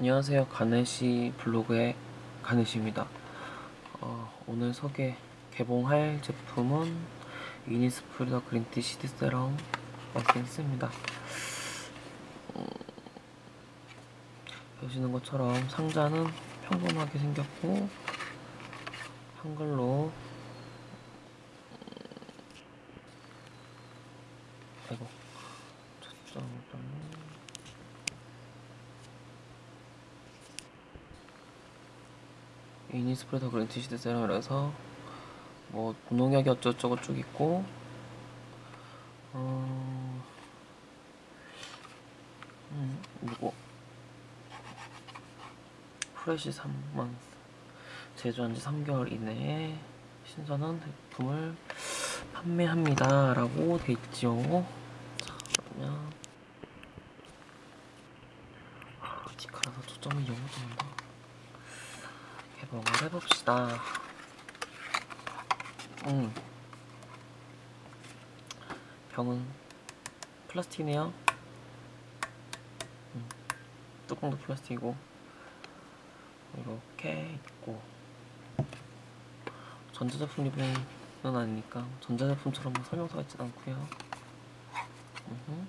안녕하세요. 가네시 블로그의 가네시입니다. 어, 오늘 소개 개봉할 제품은 이니스프리더 그린티 시드 세럼 에센스입니다. 음, 보시는 것처럼 상자는 평범하게 생겼고 한글로 음, 아이고 초점을 이니스프레 더 그린 티 시드 세럼이라서 뭐 무농약이 어쩌고저쩌고 쭉 있고 어... 음, 이거 프레시 3만 제조한 지 3개월 이내에 신선한 제품을 판매합니다 라고 돼 있죠 자 그러면 아, 디카라서 초점이 너무 좋은다 개봉을 해봅시다 음. 병은 플라스틱이네요 음. 뚜껑도 플라스틱이고 이렇게 있고 전자제품 리뷰는 아니니까 전자제품처럼 뭐 설명서가 있진 않고요. 음.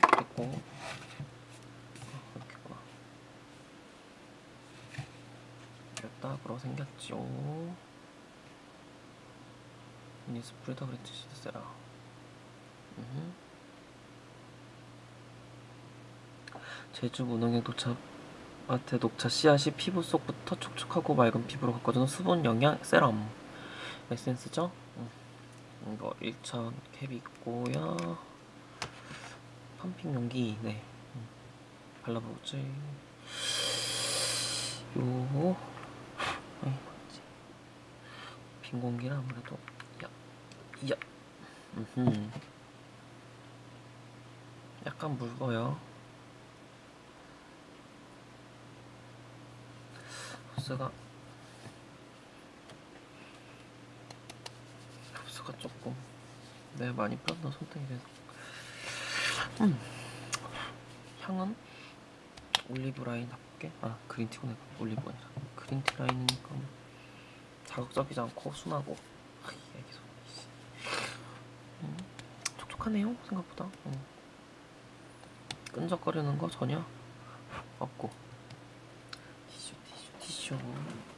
됐고 이렇게구나 딱으로 생겼죠 미니 스프리더 그린티 시드 세라 음흠. 제주 무농약 녹차 마트 녹차 씨앗이 피부 속부터 촉촉하고 맑은 피부로 가꿔주는 수분 영양 세럼 에센스죠? 음. 이거 1천 캡이 있고요 펌핑 용기 네 음. 발라보지 요 아이 뭐지 빈 공기는 아무래도 야, 야, 음 약간 묽어요. 흡수가 흡수가 조금 내가 많이 뿌렸나 손등이 돼서. 음. 향은 올리브 라인답게 아 그린티고 내가 올리브 아니라. 그린티 라인이니까 뭐 자극적이지 않고 순하고 아, 음, 촉촉하네요 생각보다 음. 끈적거리는 거 전혀 없고 티슈 티슈 티슈 음.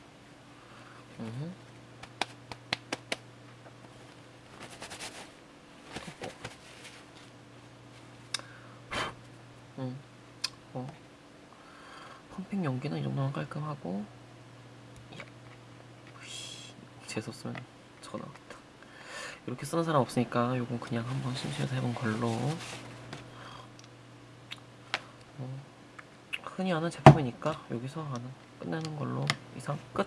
음. 어. 펌핑 연기는 이 정도면 깔끔하고 재수 쓰면 저거 나왔다. 이렇게 쓰는 사람 없으니까 요건 그냥 한번 심심해서 해본 걸로. 어, 흔히 아는 제품이니까 여기서 하는 끝내는 걸로. 이상 끝